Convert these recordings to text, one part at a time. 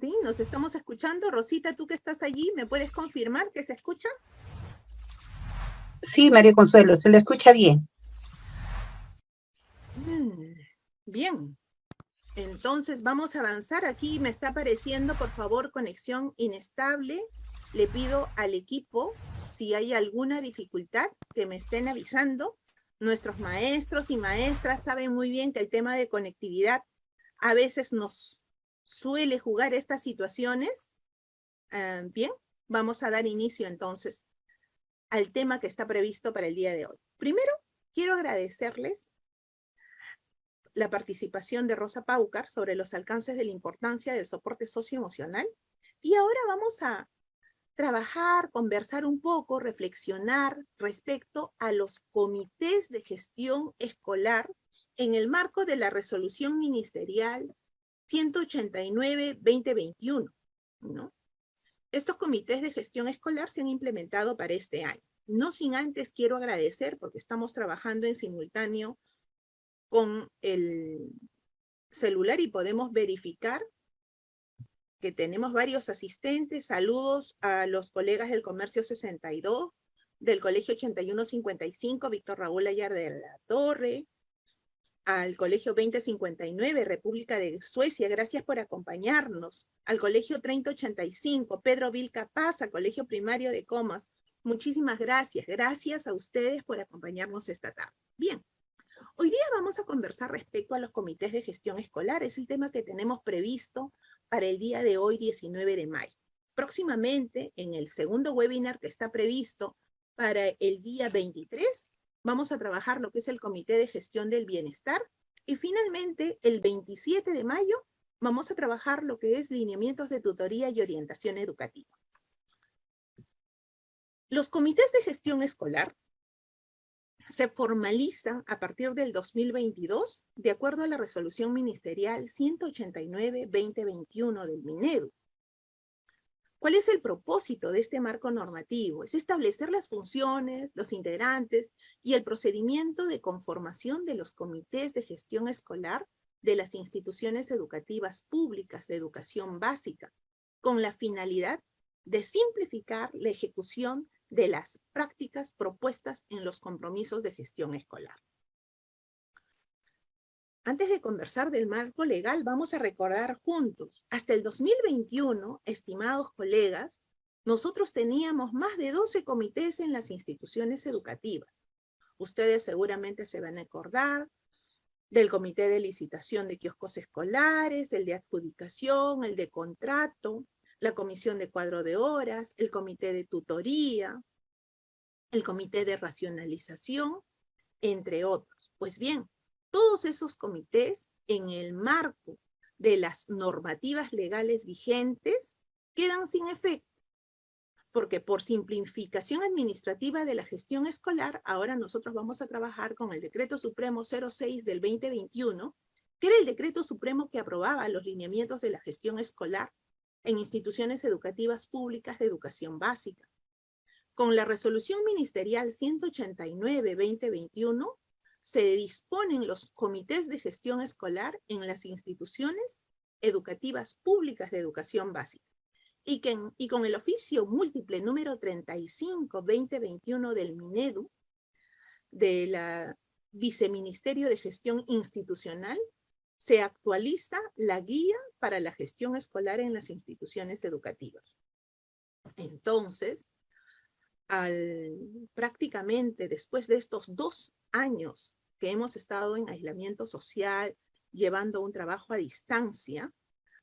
Sí, nos estamos escuchando. Rosita, tú que estás allí, ¿me puedes confirmar que se escucha? Sí, María Consuelo, se le escucha bien. Mm, bien. Entonces vamos a avanzar. Aquí me está apareciendo, por favor, conexión inestable. Le pido al equipo, si hay alguna dificultad, que me estén avisando. Nuestros maestros y maestras saben muy bien que el tema de conectividad a veces nos suele jugar estas situaciones. Ah, bien, vamos a dar inicio entonces al tema que está previsto para el día de hoy. Primero, quiero agradecerles la participación de Rosa Paucar sobre los alcances de la importancia del soporte socioemocional. Y ahora vamos a trabajar, conversar un poco, reflexionar respecto a los comités de gestión escolar en el marco de la resolución ministerial 189-2021, ¿no? Estos comités de gestión escolar se han implementado para este año. No sin antes quiero agradecer, porque estamos trabajando en simultáneo con el celular y podemos verificar que tenemos varios asistentes. Saludos a los colegas del Comercio 62, del Colegio 8155, Víctor Raúl Ayar de la Torre, al Colegio 2059, República de Suecia, gracias por acompañarnos. Al Colegio 3085, Pedro Vilca Paz, Colegio Primario de Comas. Muchísimas gracias. Gracias a ustedes por acompañarnos esta tarde. Bien, Hoy día vamos a conversar respecto a los comités de gestión escolar. Es el tema que tenemos previsto para el día de hoy, 19 de mayo. Próximamente, en el segundo webinar que está previsto para el día 23, vamos a trabajar lo que es el Comité de Gestión del Bienestar. Y finalmente, el 27 de mayo, vamos a trabajar lo que es lineamientos de tutoría y orientación educativa. Los comités de gestión escolar se formaliza a partir del 2022 de acuerdo a la resolución ministerial 189-2021 del MINEDU. ¿Cuál es el propósito de este marco normativo? Es establecer las funciones, los integrantes y el procedimiento de conformación de los comités de gestión escolar de las instituciones educativas públicas de educación básica, con la finalidad de simplificar la ejecución de las prácticas propuestas en los compromisos de gestión escolar. Antes de conversar del marco legal, vamos a recordar juntos, hasta el 2021, estimados colegas, nosotros teníamos más de 12 comités en las instituciones educativas. Ustedes seguramente se van a acordar del comité de licitación de kioscos escolares, el de adjudicación, el de contrato, la comisión de cuadro de horas, el comité de tutoría, el comité de racionalización, entre otros. Pues bien, todos esos comités en el marco de las normativas legales vigentes quedan sin efecto, porque por simplificación administrativa de la gestión escolar, ahora nosotros vamos a trabajar con el Decreto Supremo 06 del 2021, que era el decreto supremo que aprobaba los lineamientos de la gestión escolar en instituciones educativas públicas de educación básica. Con la resolución ministerial 189-2021 se disponen los comités de gestión escolar en las instituciones educativas públicas de educación básica y, que, y con el oficio múltiple número 35-2021 del MINEDU, de la Viceministerio de Gestión Institucional, se actualiza la guía para la gestión escolar en las instituciones educativas. Entonces, prácticamente después de estos dos años que hemos estado en aislamiento social, llevando un trabajo a distancia,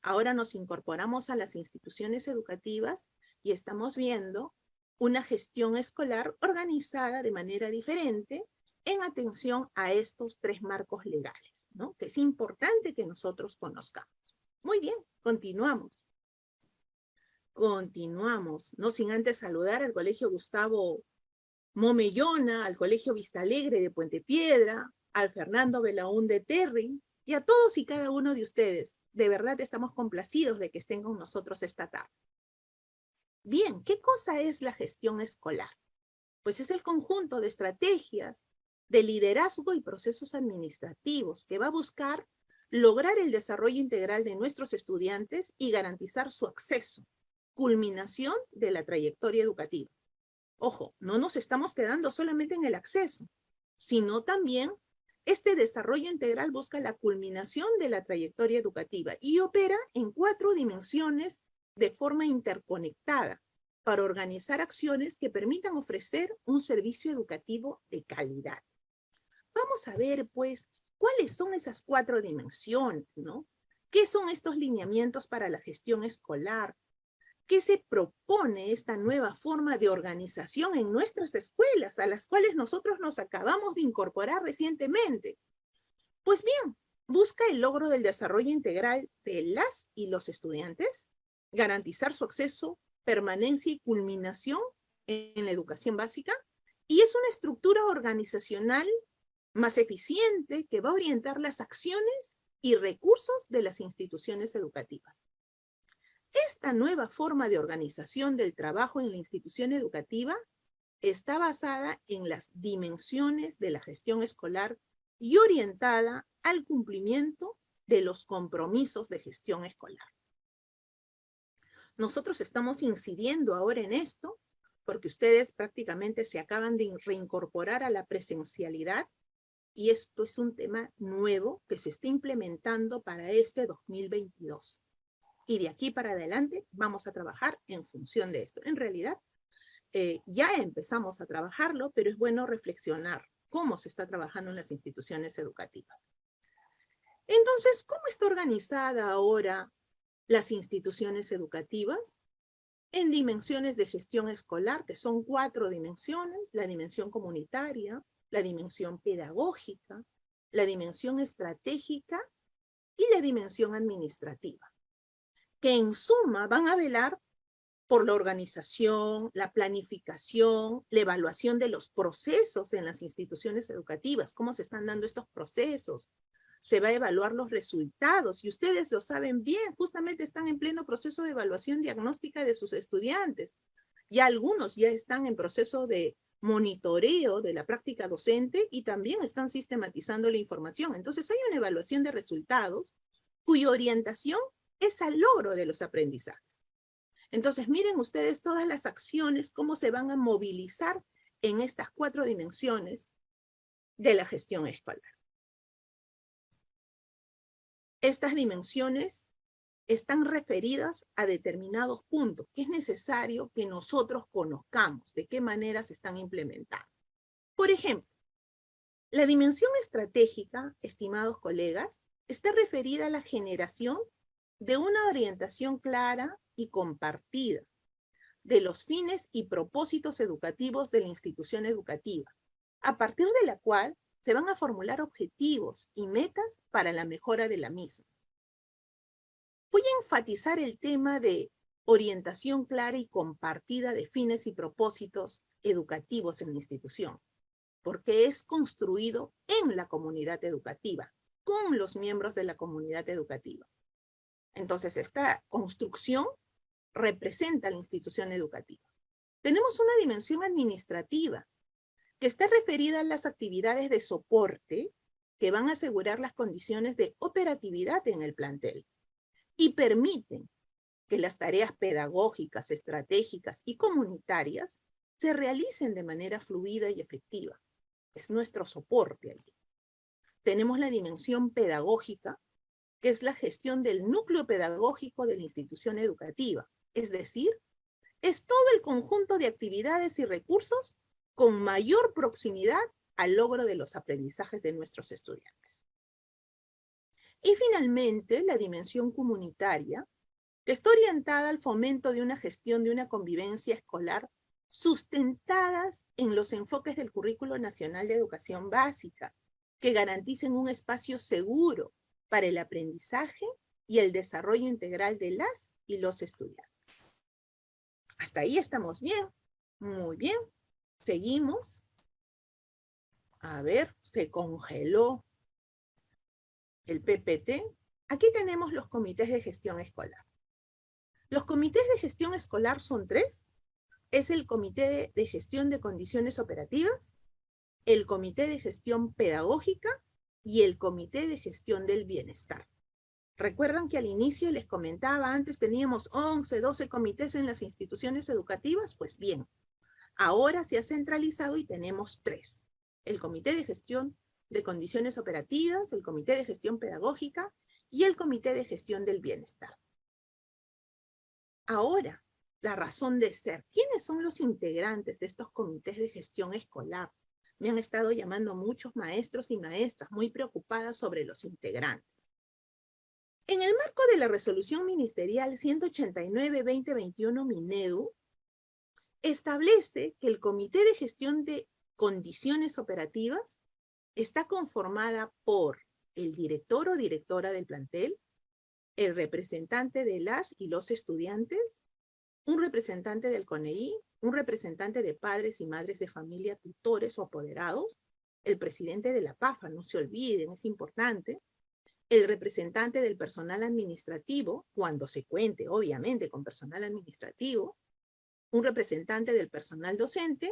ahora nos incorporamos a las instituciones educativas y estamos viendo una gestión escolar organizada de manera diferente en atención a estos tres marcos legales que es importante que nosotros conozcamos. Muy bien, continuamos. Continuamos, no sin antes saludar al Colegio Gustavo Momellona, al Colegio Vista Alegre de Puente Piedra, al Fernando Belaún de Terry, y a todos y cada uno de ustedes. De verdad estamos complacidos de que estén con nosotros esta tarde. Bien, ¿qué cosa es la gestión escolar? Pues es el conjunto de estrategias, de liderazgo y procesos administrativos que va a buscar lograr el desarrollo integral de nuestros estudiantes y garantizar su acceso, culminación de la trayectoria educativa. Ojo, no nos estamos quedando solamente en el acceso, sino también este desarrollo integral busca la culminación de la trayectoria educativa y opera en cuatro dimensiones de forma interconectada para organizar acciones que permitan ofrecer un servicio educativo de calidad. Vamos a ver, pues, cuáles son esas cuatro dimensiones, ¿no? ¿Qué son estos lineamientos para la gestión escolar? ¿Qué se propone esta nueva forma de organización en nuestras escuelas, a las cuales nosotros nos acabamos de incorporar recientemente? Pues bien, busca el logro del desarrollo integral de las y los estudiantes, garantizar su acceso, permanencia y culminación en la educación básica, y es una estructura organizacional más eficiente que va a orientar las acciones y recursos de las instituciones educativas. Esta nueva forma de organización del trabajo en la institución educativa está basada en las dimensiones de la gestión escolar y orientada al cumplimiento de los compromisos de gestión escolar. Nosotros estamos incidiendo ahora en esto porque ustedes prácticamente se acaban de reincorporar a la presencialidad y esto es un tema nuevo que se está implementando para este 2022 y de aquí para adelante vamos a trabajar en función de esto. En realidad, eh, ya empezamos a trabajarlo, pero es bueno reflexionar cómo se está trabajando en las instituciones educativas. Entonces, ¿cómo está organizada ahora las instituciones educativas? En dimensiones de gestión escolar, que son cuatro dimensiones, la dimensión comunitaria, la dimensión pedagógica, la dimensión estratégica y la dimensión administrativa que en suma van a velar por la organización, la planificación, la evaluación de los procesos en las instituciones educativas, cómo se están dando estos procesos, se va a evaluar los resultados, y ustedes lo saben bien, justamente están en pleno proceso de evaluación diagnóstica de sus estudiantes, y algunos ya están en proceso de monitoreo de la práctica docente y también están sistematizando la información. Entonces hay una evaluación de resultados cuya orientación es al logro de los aprendizajes. Entonces, miren ustedes todas las acciones, cómo se van a movilizar en estas cuatro dimensiones de la gestión escolar. Estas dimensiones están referidas a determinados puntos que es necesario que nosotros conozcamos de qué manera se están implementando. Por ejemplo, la dimensión estratégica, estimados colegas, está referida a la generación de una orientación clara y compartida de los fines y propósitos educativos de la institución educativa, a partir de la cual se van a formular objetivos y metas para la mejora de la misma. Voy a enfatizar el tema de orientación clara y compartida de fines y propósitos educativos en la institución, porque es construido en la comunidad educativa, con los miembros de la comunidad educativa. Entonces, esta construcción representa la institución educativa. Tenemos una dimensión administrativa que está referida a las actividades de soporte que van a asegurar las condiciones de operatividad en el plantel y permiten que las tareas pedagógicas, estratégicas y comunitarias se realicen de manera fluida y efectiva. Es nuestro soporte allí. Tenemos la dimensión pedagógica, que es la gestión del núcleo pedagógico de la institución educativa. Es decir, es todo el conjunto de actividades y recursos con mayor proximidad al logro de los aprendizajes de nuestros estudiantes. Y finalmente, la dimensión comunitaria, que está orientada al fomento de una gestión de una convivencia escolar sustentadas en los enfoques del Currículo Nacional de Educación Básica, que garanticen un espacio seguro, para el aprendizaje y el desarrollo integral de las y los estudiantes. Hasta ahí estamos bien. Muy bien. Seguimos. A ver, se congeló el PPT. Aquí tenemos los comités de gestión escolar. Los comités de gestión escolar son tres. Es el comité de gestión de condiciones operativas, el comité de gestión pedagógica y el Comité de Gestión del Bienestar. ¿Recuerdan que al inicio les comentaba, antes teníamos 11, 12 comités en las instituciones educativas? Pues bien, ahora se ha centralizado y tenemos tres. El Comité de Gestión de Condiciones Operativas, el Comité de Gestión Pedagógica y el Comité de Gestión del Bienestar. Ahora, la razón de ser. ¿Quiénes son los integrantes de estos comités de gestión escolar? Me han estado llamando muchos maestros y maestras muy preocupadas sobre los integrantes. En el marco de la resolución ministerial 189-2021 Minedu, establece que el Comité de Gestión de Condiciones Operativas está conformada por el director o directora del plantel, el representante de las y los estudiantes, un representante del CONEI, un representante de padres y madres de familia, tutores o apoderados, el presidente de la PAFA, no se olviden, es importante, el representante del personal administrativo, cuando se cuente, obviamente, con personal administrativo, un representante del personal docente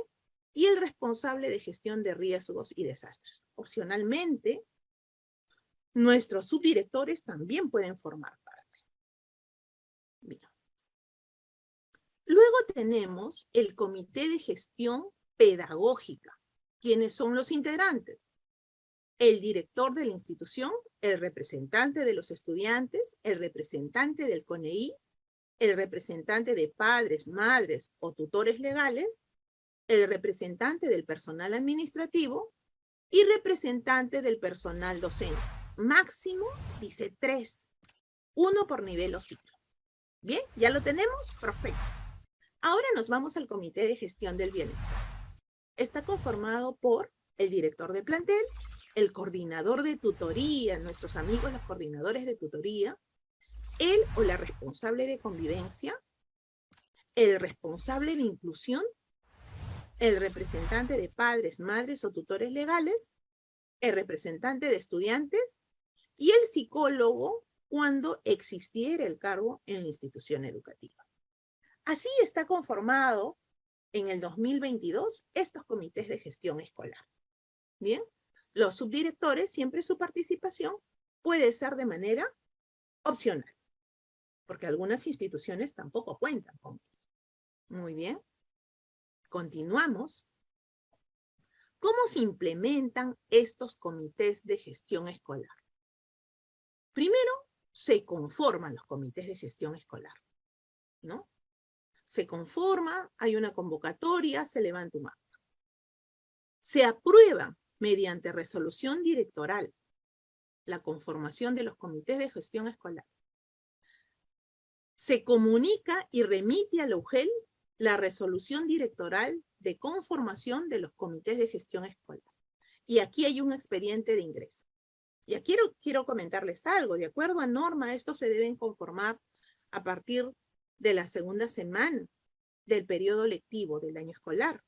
y el responsable de gestión de riesgos y desastres. Opcionalmente, nuestros subdirectores también pueden formar parte. Luego tenemos el Comité de Gestión Pedagógica. ¿Quiénes son los integrantes? el director de la institución, el representante de los estudiantes, el representante del CONEI, el representante de padres, madres o tutores legales, el representante del personal administrativo y representante del personal docente. Máximo, dice tres, uno por nivel o ciclo. Bien, ¿ya lo tenemos? Perfecto. Ahora nos vamos al Comité de Gestión del Bienestar. Está conformado por el director de plantel, el coordinador de tutoría, nuestros amigos los coordinadores de tutoría, él o la responsable de convivencia, el responsable de inclusión, el representante de padres, madres o tutores legales, el representante de estudiantes y el psicólogo cuando existiera el cargo en la institución educativa. Así está conformado en el 2022 estos comités de gestión escolar. Bien, los subdirectores, siempre su participación puede ser de manera opcional, porque algunas instituciones tampoco cuentan con Muy bien. Continuamos. ¿Cómo se implementan estos comités de gestión escolar? Primero, se conforman los comités de gestión escolar, ¿no? Se conforma, hay una convocatoria, se levanta un acta. Se aprueba mediante resolución directoral, la conformación de los comités de gestión escolar. Se comunica y remite a la UGEL la resolución directoral de conformación de los comités de gestión escolar. Y aquí hay un expediente de ingreso. Y aquí quiero, quiero comentarles algo. De acuerdo a norma, estos se deben conformar a partir de la segunda semana del periodo lectivo del año escolar.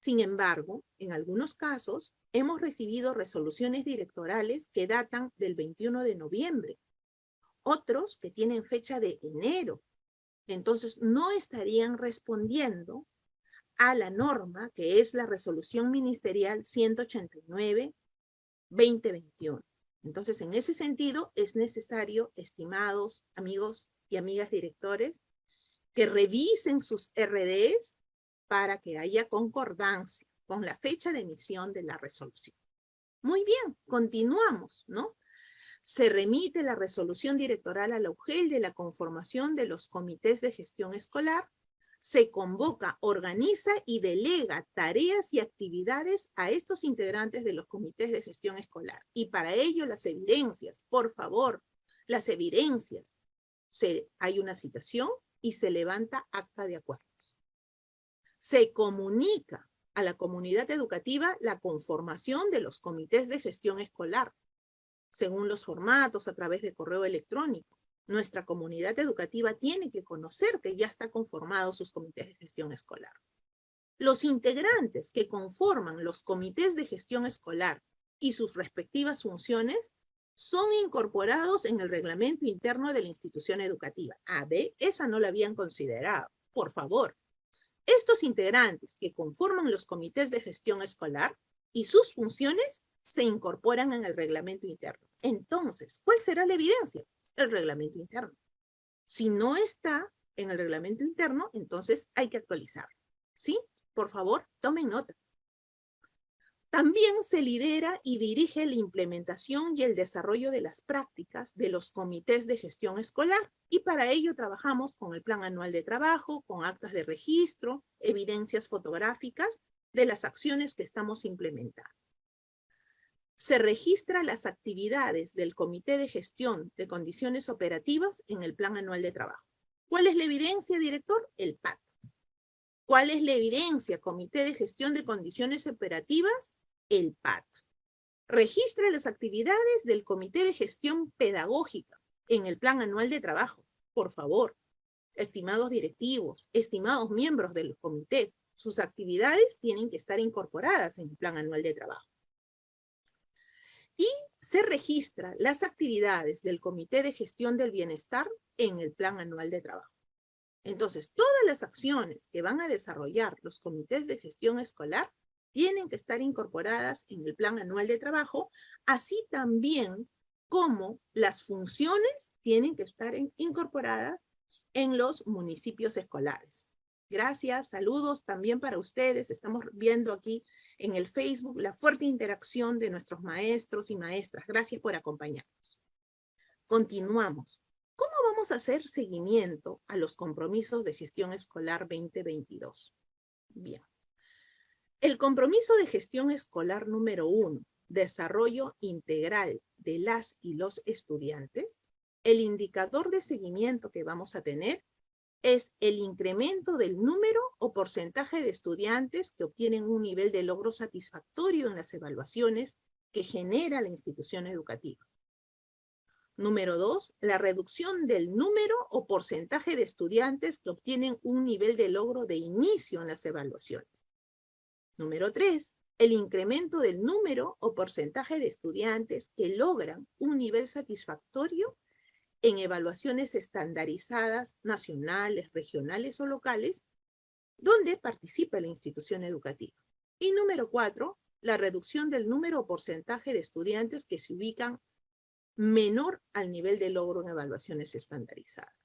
Sin embargo, en algunos casos, hemos recibido resoluciones directorales que datan del 21 de noviembre, otros que tienen fecha de enero. Entonces, no estarían respondiendo a la norma que es la resolución ministerial 189-2021. Entonces, en ese sentido, es necesario, estimados amigos y amigas directores, que revisen sus RDs para que haya concordancia con la fecha de emisión de la resolución. Muy bien, continuamos, ¿no? Se remite la resolución directoral a la UGEL de la conformación de los comités de gestión escolar, se convoca, organiza y delega tareas y actividades a estos integrantes de los comités de gestión escolar. Y para ello las evidencias, por favor, las evidencias. Hay una citación y se levanta acta de acuerdo se comunica a la comunidad educativa la conformación de los comités de gestión escolar, según los formatos a través de correo electrónico. Nuestra comunidad educativa tiene que conocer que ya está conformado sus comités de gestión escolar. Los integrantes que conforman los comités de gestión escolar y sus respectivas funciones son incorporados en el reglamento interno de la institución educativa. A, B, esa no la habían considerado. Por favor, estos integrantes que conforman los comités de gestión escolar y sus funciones se incorporan en el reglamento interno. Entonces, ¿cuál será la evidencia? El reglamento interno. Si no está en el reglamento interno, entonces hay que actualizarlo. ¿Sí? Por favor, tomen nota. También se lidera y dirige la implementación y el desarrollo de las prácticas de los comités de gestión escolar y para ello trabajamos con el plan anual de trabajo, con actas de registro, evidencias fotográficas de las acciones que estamos implementando. Se registra las actividades del Comité de Gestión de Condiciones Operativas en el plan anual de trabajo. ¿Cuál es la evidencia, director? El PAT. ¿Cuál es la evidencia? Comité de Gestión de Condiciones Operativas, el PAT. Registra las actividades del Comité de Gestión Pedagógica en el Plan Anual de Trabajo. Por favor, estimados directivos, estimados miembros del comité, sus actividades tienen que estar incorporadas en el Plan Anual de Trabajo. Y se registra las actividades del Comité de Gestión del Bienestar en el Plan Anual de Trabajo. Entonces, todas las acciones que van a desarrollar los comités de gestión escolar tienen que estar incorporadas en el plan anual de trabajo, así también como las funciones tienen que estar incorporadas en los municipios escolares. Gracias, saludos también para ustedes. Estamos viendo aquí en el Facebook la fuerte interacción de nuestros maestros y maestras. Gracias por acompañarnos. Continuamos. ¿Cómo vamos a hacer seguimiento a los compromisos de gestión escolar 2022? Bien. El compromiso de gestión escolar número uno, desarrollo integral de las y los estudiantes, el indicador de seguimiento que vamos a tener es el incremento del número o porcentaje de estudiantes que obtienen un nivel de logro satisfactorio en las evaluaciones que genera la institución educativa. Número dos, la reducción del número o porcentaje de estudiantes que obtienen un nivel de logro de inicio en las evaluaciones. Número tres, el incremento del número o porcentaje de estudiantes que logran un nivel satisfactorio en evaluaciones estandarizadas, nacionales, regionales o locales, donde participa la institución educativa. Y número cuatro, la reducción del número o porcentaje de estudiantes que se ubican menor al nivel de logro en evaluaciones estandarizadas.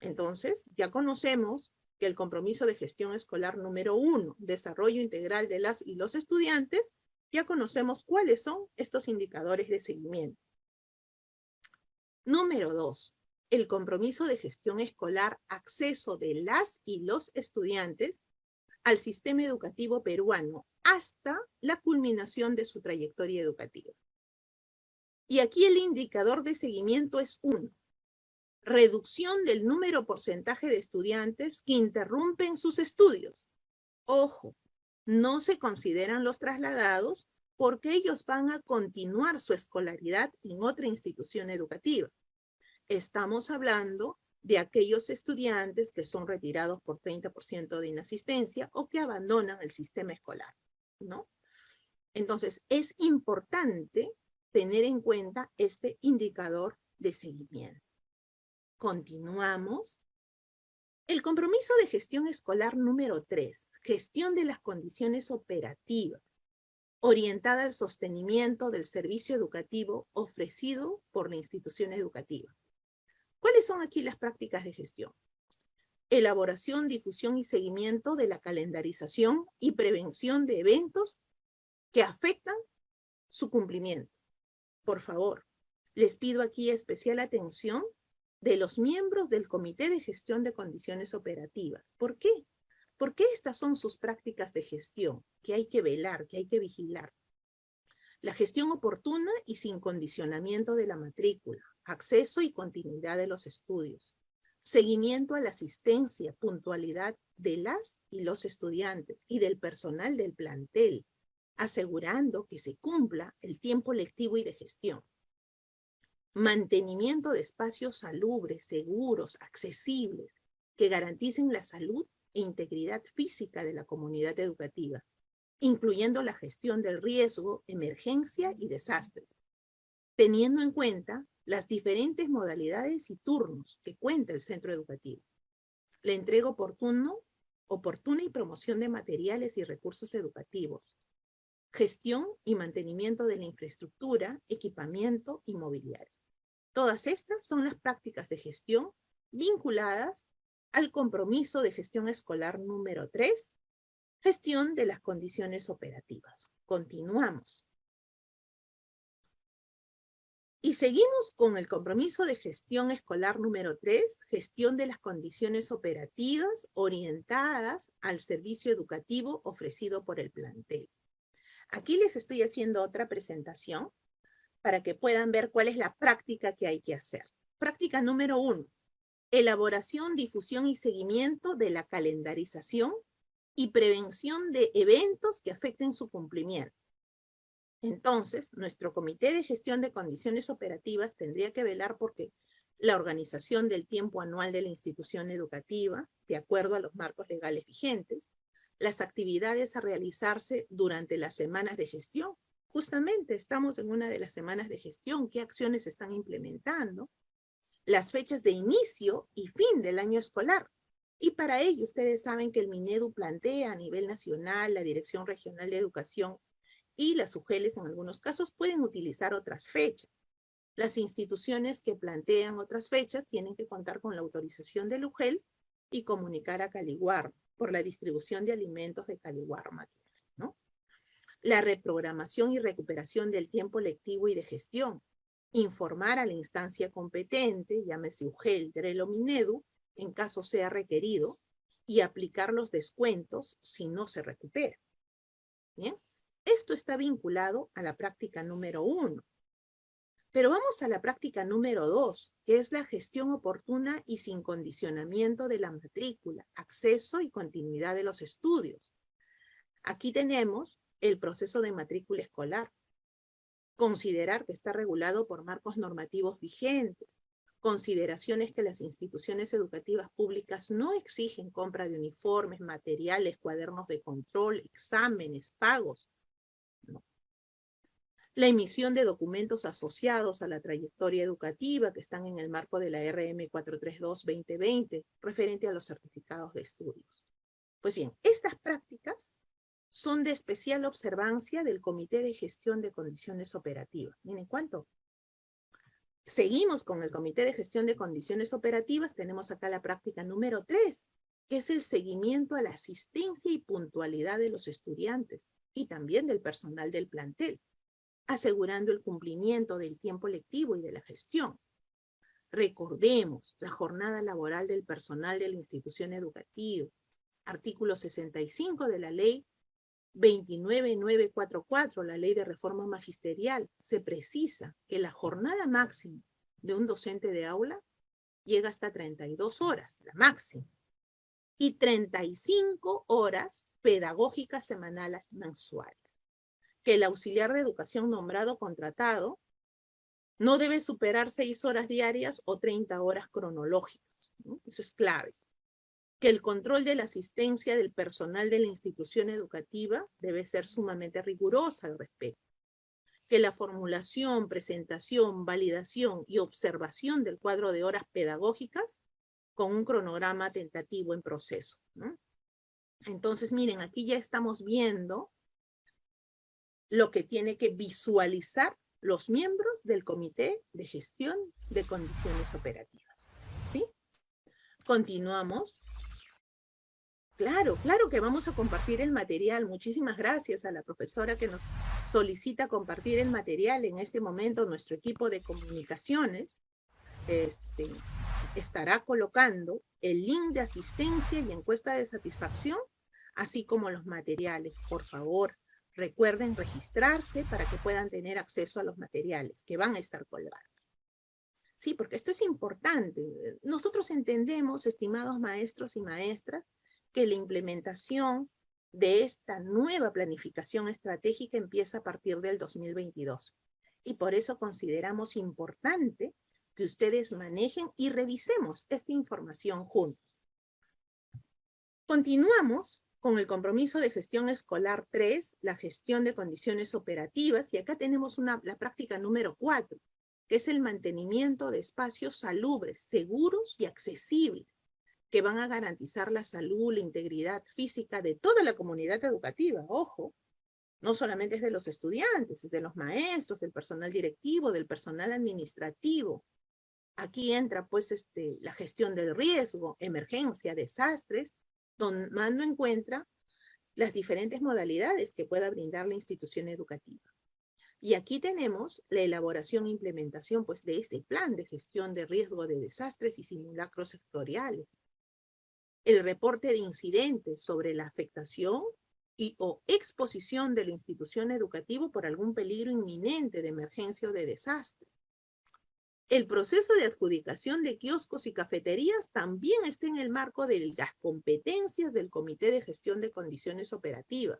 Entonces, ya conocemos que el compromiso de gestión escolar número uno, desarrollo integral de las y los estudiantes, ya conocemos cuáles son estos indicadores de seguimiento. Número dos, el compromiso de gestión escolar, acceso de las y los estudiantes al sistema educativo peruano hasta la culminación de su trayectoria educativa. Y aquí el indicador de seguimiento es uno. Reducción del número porcentaje de estudiantes que interrumpen sus estudios. Ojo, no se consideran los trasladados porque ellos van a continuar su escolaridad en otra institución educativa. Estamos hablando de aquellos estudiantes que son retirados por 30% de inasistencia o que abandonan el sistema escolar, ¿no? Entonces, es importante tener en cuenta este indicador de seguimiento. Continuamos. El compromiso de gestión escolar número 3, gestión de las condiciones operativas, orientada al sostenimiento del servicio educativo ofrecido por la institución educativa. ¿Cuáles son aquí las prácticas de gestión? Elaboración, difusión y seguimiento de la calendarización y prevención de eventos que afectan su cumplimiento por favor, les pido aquí especial atención de los miembros del Comité de Gestión de Condiciones Operativas. ¿Por qué? Porque estas son sus prácticas de gestión que hay que velar, que hay que vigilar. La gestión oportuna y sin condicionamiento de la matrícula, acceso y continuidad de los estudios, seguimiento a la asistencia, puntualidad de las y los estudiantes y del personal del plantel, asegurando que se cumpla el tiempo lectivo y de gestión. Mantenimiento de espacios salubres, seguros, accesibles, que garanticen la salud e integridad física de la comunidad educativa, incluyendo la gestión del riesgo, emergencia y desastres, teniendo en cuenta las diferentes modalidades y turnos que cuenta el centro educativo. La entrega oportuno, oportuna y promoción de materiales y recursos educativos, gestión y mantenimiento de la infraestructura, equipamiento y mobiliario. Todas estas son las prácticas de gestión vinculadas al compromiso de gestión escolar número 3, gestión de las condiciones operativas. Continuamos. Y seguimos con el compromiso de gestión escolar número 3, gestión de las condiciones operativas orientadas al servicio educativo ofrecido por el plantel. Aquí les estoy haciendo otra presentación para que puedan ver cuál es la práctica que hay que hacer. Práctica número uno, elaboración, difusión y seguimiento de la calendarización y prevención de eventos que afecten su cumplimiento. Entonces, nuestro Comité de Gestión de Condiciones Operativas tendría que velar porque la organización del tiempo anual de la institución educativa, de acuerdo a los marcos legales vigentes, las actividades a realizarse durante las semanas de gestión. Justamente estamos en una de las semanas de gestión, qué acciones están implementando, las fechas de inicio y fin del año escolar. Y para ello, ustedes saben que el MINEDU plantea a nivel nacional, la Dirección Regional de Educación y las UGELES en algunos casos pueden utilizar otras fechas. Las instituciones que plantean otras fechas tienen que contar con la autorización del UGEL y comunicar a Caliguar por la distribución de alimentos de Caliguar, ¿no? La reprogramación y recuperación del tiempo lectivo y de gestión. Informar a la instancia competente, llámese UGEL, DREL o MINEDU, en caso sea requerido, y aplicar los descuentos si no se recupera. ¿Bien? Esto está vinculado a la práctica número uno. Pero vamos a la práctica número dos, que es la gestión oportuna y sin condicionamiento de la matrícula, acceso y continuidad de los estudios. Aquí tenemos el proceso de matrícula escolar. Considerar que está regulado por marcos normativos vigentes. Consideraciones que las instituciones educativas públicas no exigen compra de uniformes, materiales, cuadernos de control, exámenes, pagos, la emisión de documentos asociados a la trayectoria educativa que están en el marco de la RM 432-2020, referente a los certificados de estudios. Pues bien, estas prácticas son de especial observancia del Comité de Gestión de Condiciones Operativas. Miren cuánto. Seguimos con el Comité de Gestión de Condiciones Operativas, tenemos acá la práctica número 3, que es el seguimiento a la asistencia y puntualidad de los estudiantes y también del personal del plantel, asegurando el cumplimiento del tiempo lectivo y de la gestión. Recordemos la jornada laboral del personal de la institución educativa, artículo 65 de la ley 29944, la ley de reforma magisterial, se precisa que la jornada máxima de un docente de aula llega hasta 32 horas, la máxima, y 35 horas pedagógicas semanales mensuales. Que el auxiliar de educación nombrado contratado no debe superar seis horas diarias o 30 horas cronológicas. Eso es clave. Que el control de la asistencia del personal de la institución educativa debe ser sumamente rigurosa al respecto. Que la formulación, presentación, validación y observación del cuadro de horas pedagógicas con un cronograma tentativo en proceso. ¿no? Entonces, miren, aquí ya estamos viendo lo que tiene que visualizar los miembros del Comité de Gestión de Condiciones Operativas. ¿Sí? Continuamos. Claro, claro que vamos a compartir el material. Muchísimas gracias a la profesora que nos solicita compartir el material. En este momento nuestro equipo de comunicaciones este, estará colocando el link de asistencia y encuesta de satisfacción, así como los materiales. Por favor, recuerden registrarse para que puedan tener acceso a los materiales que van a estar colgados. Sí, porque esto es importante. Nosotros entendemos, estimados maestros y maestras, que la implementación de esta nueva planificación estratégica empieza a partir del 2022. Y por eso consideramos importante que ustedes manejen y revisemos esta información juntos. Continuamos con el compromiso de gestión escolar 3, la gestión de condiciones operativas, y acá tenemos una, la práctica número 4, que es el mantenimiento de espacios salubres, seguros y accesibles, que van a garantizar la salud, la integridad física de toda la comunidad educativa, ojo, No solamente es de los estudiantes, es de los maestros, del personal directivo, del personal administrativo. Aquí entra pues este, la gestión del riesgo, emergencia, desastres, tomando en cuenta las diferentes modalidades que pueda brindar la institución educativa. Y aquí tenemos la elaboración e implementación pues, de este plan de gestión de riesgo de desastres y simulacros sectoriales. El reporte de incidentes sobre la afectación y o exposición de la institución educativa por algún peligro inminente de emergencia o de desastre. El proceso de adjudicación de kioscos y cafeterías también está en el marco de las competencias del Comité de Gestión de Condiciones Operativas,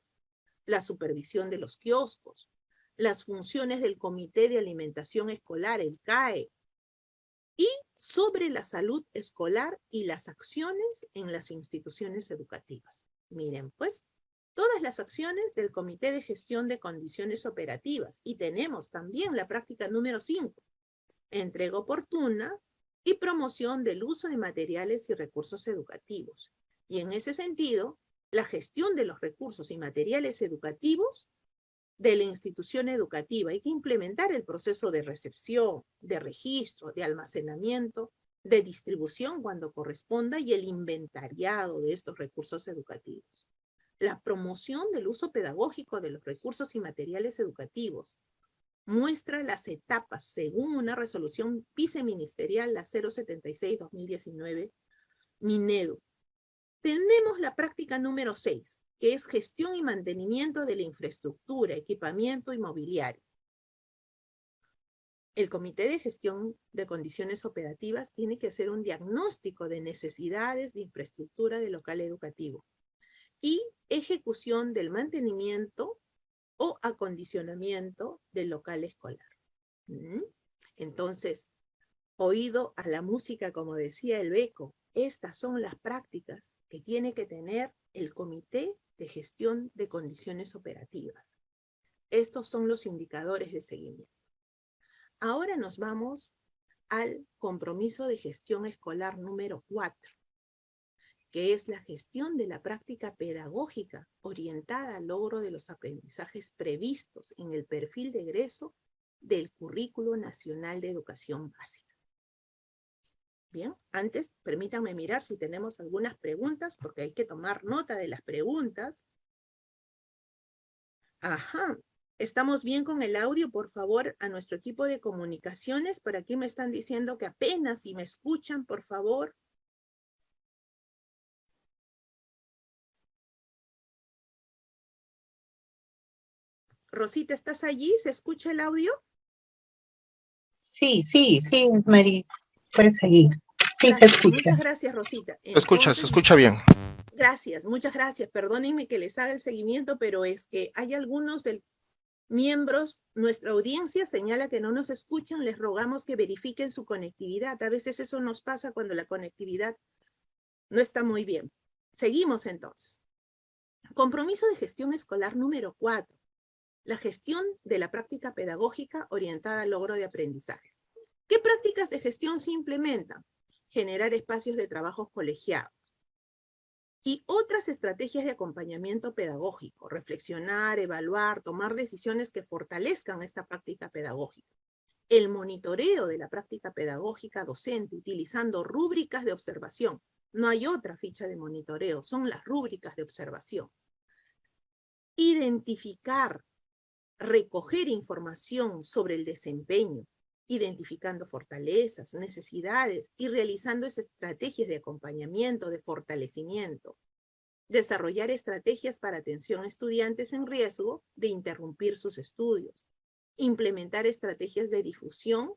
la supervisión de los kioscos, las funciones del Comité de Alimentación Escolar, el CAE, y sobre la salud escolar y las acciones en las instituciones educativas. Miren, pues, todas las acciones del Comité de Gestión de Condiciones Operativas. Y tenemos también la práctica número 5, entrega oportuna y promoción del uso de materiales y recursos educativos. Y en ese sentido, la gestión de los recursos y materiales educativos de la institución educativa. Hay que implementar el proceso de recepción, de registro, de almacenamiento, de distribución cuando corresponda y el inventariado de estos recursos educativos. La promoción del uso pedagógico de los recursos y materiales educativos, muestra las etapas según una resolución viceministerial, la 076-2019, Minedo. Tenemos la práctica número 6, que es gestión y mantenimiento de la infraestructura, equipamiento y mobiliario. El Comité de Gestión de Condiciones Operativas tiene que hacer un diagnóstico de necesidades de infraestructura del local educativo y ejecución del mantenimiento o acondicionamiento del local escolar. ¿Mm? Entonces, oído a la música, como decía el Beco, estas son las prácticas que tiene que tener el Comité de Gestión de Condiciones Operativas. Estos son los indicadores de seguimiento. Ahora nos vamos al compromiso de gestión escolar número 4 que es la gestión de la práctica pedagógica orientada al logro de los aprendizajes previstos en el perfil de egreso del Currículo Nacional de Educación Básica. Bien, antes permítanme mirar si tenemos algunas preguntas, porque hay que tomar nota de las preguntas. Ajá, ¿estamos bien con el audio? Por favor, a nuestro equipo de comunicaciones, por aquí me están diciendo que apenas si me escuchan, por favor. Rosita, ¿estás allí? ¿Se escucha el audio? Sí, sí, sí, Mari, puedes seguir. Sí, se escucha. Muchas gracias, Rosita. se escucha, se escucha bien. Gracias, muchas gracias. Perdónenme que les haga el seguimiento, pero es que hay algunos del, miembros, nuestra audiencia señala que no nos escuchan, les rogamos que verifiquen su conectividad. A veces eso nos pasa cuando la conectividad no está muy bien. Seguimos entonces. Compromiso de gestión escolar número 4 la gestión de la práctica pedagógica orientada al logro de aprendizajes. ¿Qué prácticas de gestión se implementan? Generar espacios de trabajo colegiados. Y otras estrategias de acompañamiento pedagógico, reflexionar, evaluar, tomar decisiones que fortalezcan esta práctica pedagógica. El monitoreo de la práctica pedagógica docente utilizando rúbricas de observación. No hay otra ficha de monitoreo, son las rúbricas de observación. Identificar recoger información sobre el desempeño, identificando fortalezas, necesidades y realizando estrategias de acompañamiento, de fortalecimiento. Desarrollar estrategias para atención a estudiantes en riesgo de interrumpir sus estudios. Implementar estrategias de difusión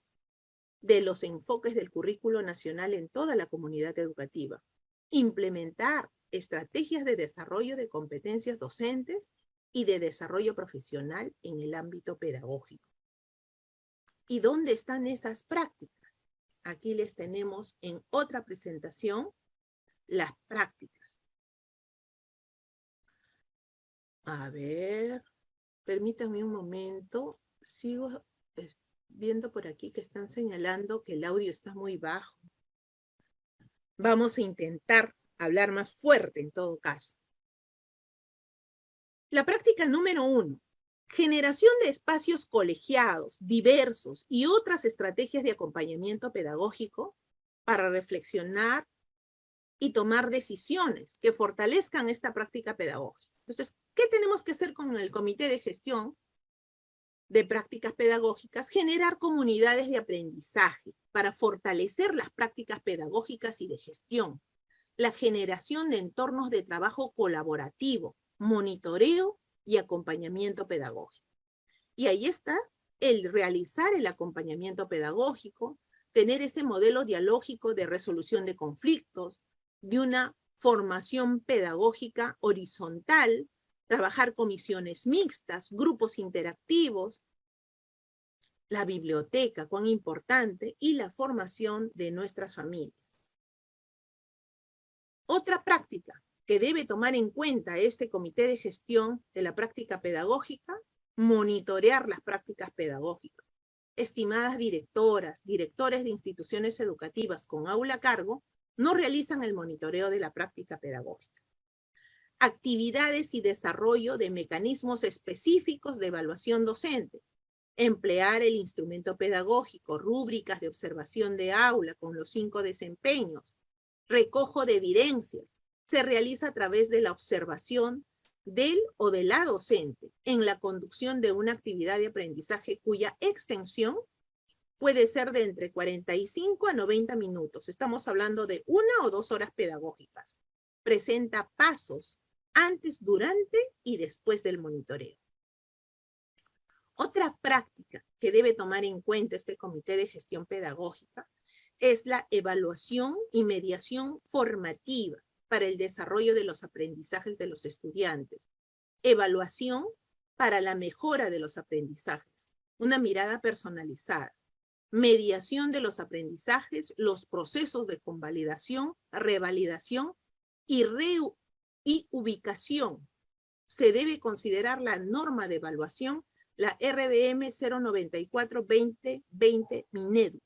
de los enfoques del currículo nacional en toda la comunidad educativa. Implementar estrategias de desarrollo de competencias docentes y de desarrollo profesional en el ámbito pedagógico. ¿Y dónde están esas prácticas? Aquí les tenemos en otra presentación las prácticas. A ver, permítanme un momento. Sigo viendo por aquí que están señalando que el audio está muy bajo. Vamos a intentar hablar más fuerte en todo caso. La práctica número uno, Generación de espacios colegiados, diversos y otras estrategias de acompañamiento pedagógico para reflexionar y tomar decisiones que fortalezcan esta práctica pedagógica. Entonces, ¿qué tenemos que hacer con el comité de gestión de prácticas pedagógicas? Generar comunidades de aprendizaje para fortalecer las prácticas pedagógicas y de gestión. La generación de entornos de trabajo colaborativo, monitoreo y acompañamiento pedagógico. Y ahí está el realizar el acompañamiento pedagógico, tener ese modelo dialógico de resolución de conflictos, de una formación pedagógica horizontal, trabajar comisiones mixtas, grupos interactivos, la biblioteca, cuán importante, y la formación de nuestras familias. Otra práctica que debe tomar en cuenta este comité de gestión de la práctica pedagógica, monitorear las prácticas pedagógicas. Estimadas directoras, directores de instituciones educativas con aula a cargo, no realizan el monitoreo de la práctica pedagógica. Actividades y desarrollo de mecanismos específicos de evaluación docente. Emplear el instrumento pedagógico, rúbricas de observación de aula con los cinco desempeños. Recojo de evidencias. Se realiza a través de la observación del o de la docente en la conducción de una actividad de aprendizaje cuya extensión puede ser de entre 45 a 90 minutos. Estamos hablando de una o dos horas pedagógicas. Presenta pasos antes, durante y después del monitoreo. Otra práctica que debe tomar en cuenta este Comité de Gestión Pedagógica es la evaluación y mediación formativa para el desarrollo de los aprendizajes de los estudiantes. Evaluación para la mejora de los aprendizajes. Una mirada personalizada mediación de los aprendizajes, los procesos de convalidación, revalidación y, y ubicación. Se debe considerar la norma de evaluación, la RDM 094-2020 Minedu.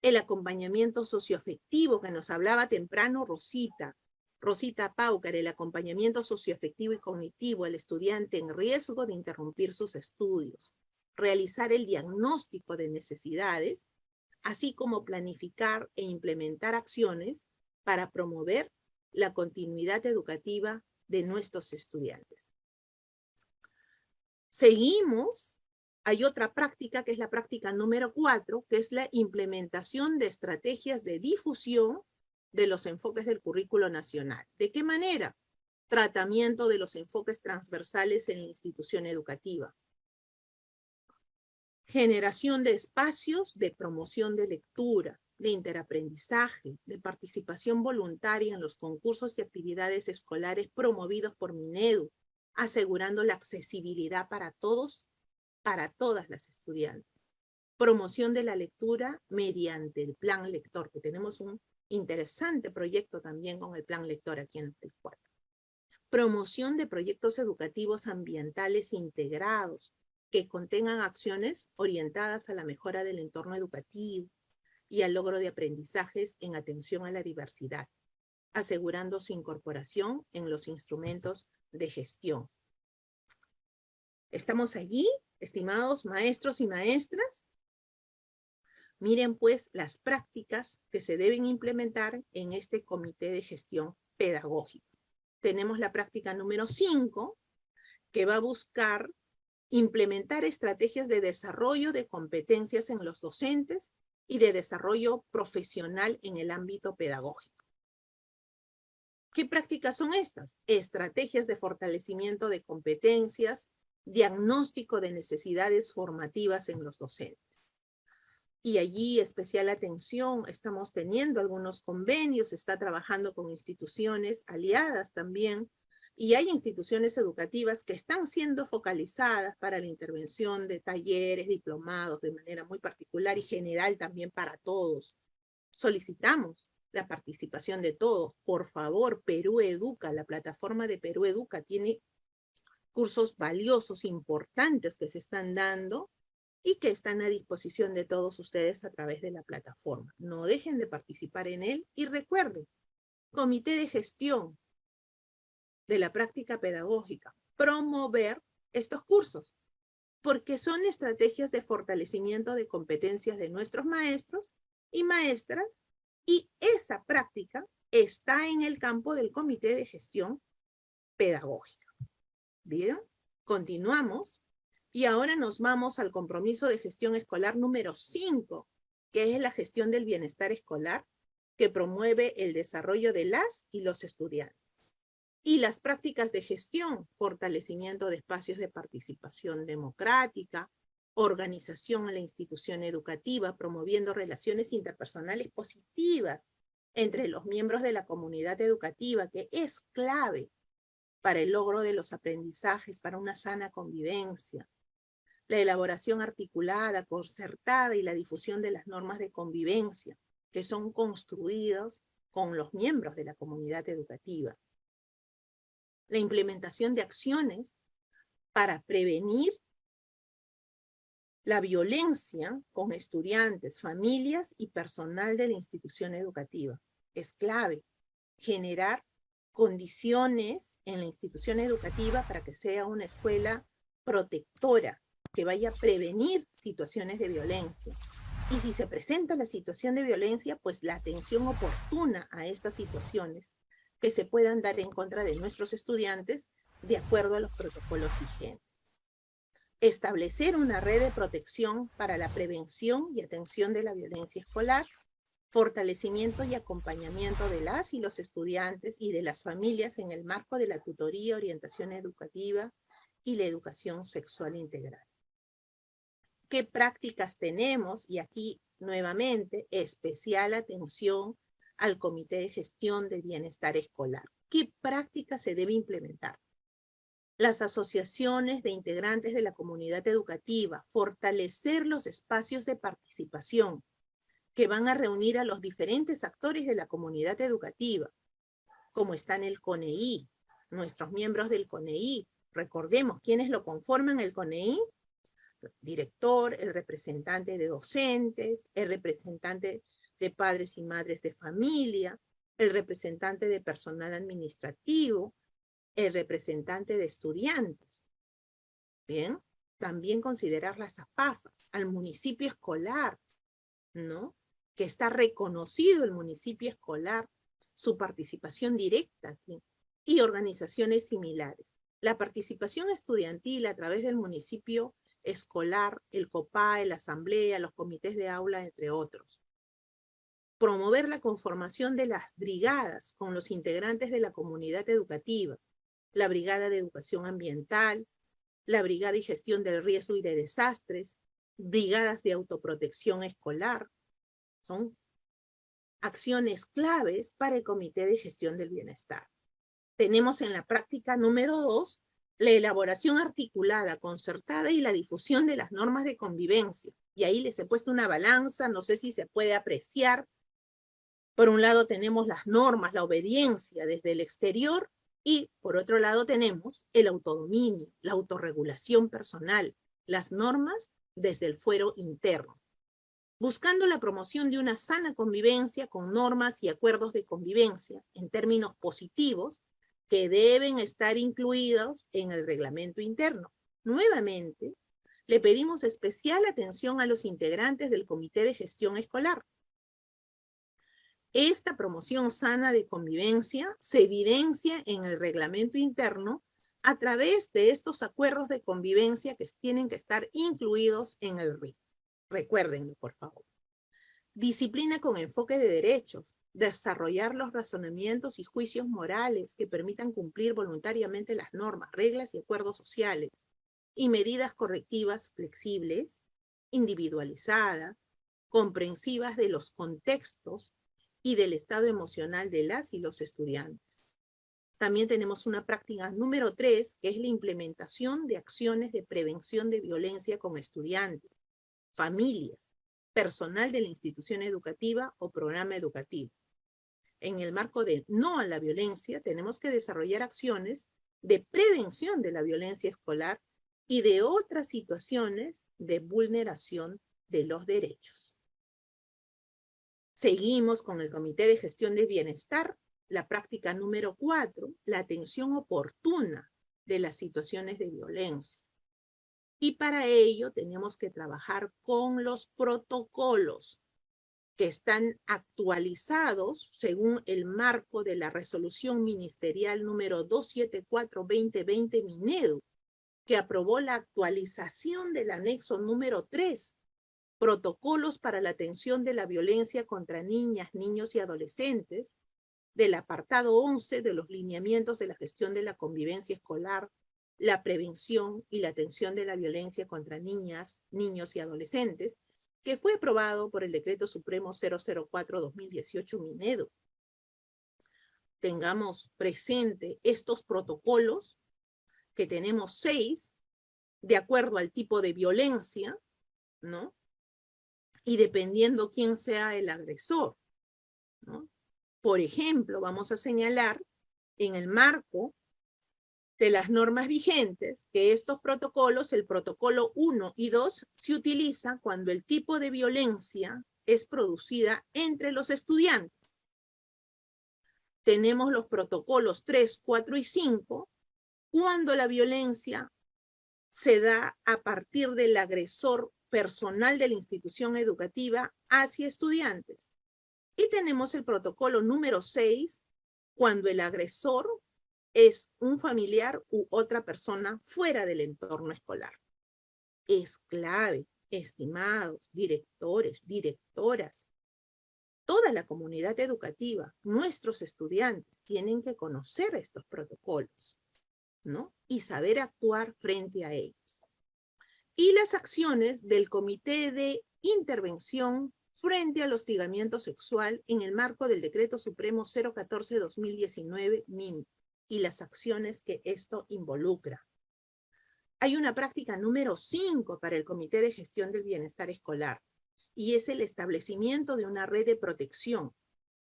El acompañamiento socioafectivo que nos hablaba temprano Rosita, Rosita Paucar, el acompañamiento socioafectivo y cognitivo al estudiante en riesgo de interrumpir sus estudios realizar el diagnóstico de necesidades, así como planificar e implementar acciones para promover la continuidad educativa de nuestros estudiantes. Seguimos, hay otra práctica que es la práctica número cuatro, que es la implementación de estrategias de difusión de los enfoques del currículo nacional. ¿De qué manera? Tratamiento de los enfoques transversales en la institución educativa, generación de espacios de promoción de lectura, de interaprendizaje, de participación voluntaria en los concursos y actividades escolares promovidos por Minedu, asegurando la accesibilidad para todos, para todas las estudiantes. Promoción de la lectura mediante el plan lector, que tenemos un interesante proyecto también con el plan lector aquí en el 4. Promoción de proyectos educativos ambientales integrados, que contengan acciones orientadas a la mejora del entorno educativo y al logro de aprendizajes en atención a la diversidad, asegurando su incorporación en los instrumentos de gestión. ¿Estamos allí, estimados maestros y maestras? Miren pues las prácticas que se deben implementar en este comité de gestión pedagógico. Tenemos la práctica número 5, que va a buscar implementar estrategias de desarrollo de competencias en los docentes y de desarrollo profesional en el ámbito pedagógico. ¿Qué prácticas son estas? Estrategias de fortalecimiento de competencias, diagnóstico de necesidades formativas en los docentes. Y allí especial atención, estamos teniendo algunos convenios, está trabajando con instituciones aliadas también y hay instituciones educativas que están siendo focalizadas para la intervención de talleres, diplomados, de manera muy particular y general también para todos. Solicitamos la participación de todos. Por favor, Perú Educa, la plataforma de Perú Educa tiene cursos valiosos, importantes que se están dando y que están a disposición de todos ustedes a través de la plataforma. No dejen de participar en él y recuerden, comité de gestión, de la práctica pedagógica, promover estos cursos. porque son estrategias de fortalecimiento de competencias de nuestros maestros y maestras, y esa práctica está en el campo del Comité de Gestión Pedagógica. Bien, continuamos. Y ahora nos vamos al compromiso de gestión escolar número 5, que es la gestión del bienestar escolar, que promueve el desarrollo de las y los estudiantes. Y las prácticas de gestión, fortalecimiento de espacios de participación democrática, organización en la institución educativa, promoviendo relaciones interpersonales positivas entre los miembros de la comunidad educativa, que es clave para el logro de los aprendizajes, para una sana convivencia. La elaboración articulada, concertada y la difusión de las normas de convivencia que son construidos con los miembros de la comunidad educativa. La implementación de acciones para prevenir la violencia con estudiantes, familias y personal de la institución educativa. Es clave generar condiciones en la institución educativa para que sea una escuela protectora, que vaya a prevenir situaciones de violencia. Y si se presenta la situación de violencia, pues la atención oportuna a estas situaciones que se puedan dar en contra de nuestros estudiantes de acuerdo a los protocolos vigentes. Establecer una red de protección para la prevención y atención de la violencia escolar fortalecimiento y acompañamiento de las y los estudiantes y de las familias en el marco de la tutoría, orientación educativa y la educación sexual integral. ¿Qué prácticas tenemos? Y aquí, nuevamente, especial atención al Comité de Gestión del Bienestar Escolar. ¿Qué prácticas se debe implementar? Las asociaciones de integrantes de la comunidad educativa, fortalecer los espacios de participación, que van a reunir a los diferentes actores de la comunidad educativa, como están el CONEI, nuestros miembros del CONEI. Recordemos quiénes lo conforman el CONEI. Director, el representante de docentes, el representante de padres y madres de familia, el representante de personal administrativo, el representante de estudiantes. Bien, también considerar las APAFAS, al municipio escolar, ¿no? que está reconocido el municipio escolar, su participación directa y organizaciones similares. La participación estudiantil a través del municipio escolar, el COPAE, la asamblea, los comités de aula, entre otros. Promover la conformación de las brigadas con los integrantes de la comunidad educativa, la brigada de educación ambiental, la brigada y gestión del riesgo y de desastres, brigadas de autoprotección escolar, son acciones claves para el Comité de Gestión del Bienestar. Tenemos en la práctica número dos, la elaboración articulada, concertada y la difusión de las normas de convivencia. Y ahí les he puesto una balanza, no sé si se puede apreciar. Por un lado tenemos las normas, la obediencia desde el exterior, y por otro lado tenemos el autodominio, la autorregulación personal, las normas desde el fuero interno buscando la promoción de una sana convivencia con normas y acuerdos de convivencia en términos positivos que deben estar incluidos en el reglamento interno. Nuevamente, le pedimos especial atención a los integrantes del Comité de Gestión Escolar. Esta promoción sana de convivencia se evidencia en el reglamento interno a través de estos acuerdos de convivencia que tienen que estar incluidos en el RIC. Recuérdenlo, por favor. Disciplina con enfoque de derechos. Desarrollar los razonamientos y juicios morales que permitan cumplir voluntariamente las normas, reglas y acuerdos sociales. Y medidas correctivas flexibles, individualizadas, comprensivas de los contextos y del estado emocional de las y los estudiantes. También tenemos una práctica número tres, que es la implementación de acciones de prevención de violencia con estudiantes familias, personal de la institución educativa o programa educativo. En el marco de no a la violencia, tenemos que desarrollar acciones de prevención de la violencia escolar y de otras situaciones de vulneración de los derechos. Seguimos con el Comité de Gestión de Bienestar, la práctica número cuatro, la atención oportuna de las situaciones de violencia. Y para ello tenemos que trabajar con los protocolos que están actualizados según el marco de la resolución ministerial número 274-2020 Minedu, que aprobó la actualización del anexo número 3, protocolos para la atención de la violencia contra niñas, niños y adolescentes, del apartado 11 de los lineamientos de la gestión de la convivencia escolar, la prevención y la atención de la violencia contra niñas, niños y adolescentes, que fue aprobado por el Decreto Supremo 004-2018 Minedo. Tengamos presente estos protocolos, que tenemos seis, de acuerdo al tipo de violencia, ¿no? Y dependiendo quién sea el agresor, ¿no? Por ejemplo, vamos a señalar en el marco de las normas vigentes que estos protocolos, el protocolo 1 y 2, se utiliza cuando el tipo de violencia es producida entre los estudiantes. Tenemos los protocolos 3, 4 y 5, cuando la violencia se da a partir del agresor personal de la institución educativa hacia estudiantes. Y tenemos el protocolo número 6, cuando el agresor es un familiar u otra persona fuera del entorno escolar. Es clave, estimados directores, directoras, toda la comunidad educativa, nuestros estudiantes tienen que conocer estos protocolos, ¿no? Y saber actuar frente a ellos. Y las acciones del Comité de Intervención frente al hostigamiento sexual en el marco del Decreto Supremo 014-2019 MIM y las acciones que esto involucra. Hay una práctica número 5 para el Comité de Gestión del Bienestar Escolar, y es el establecimiento de una red de protección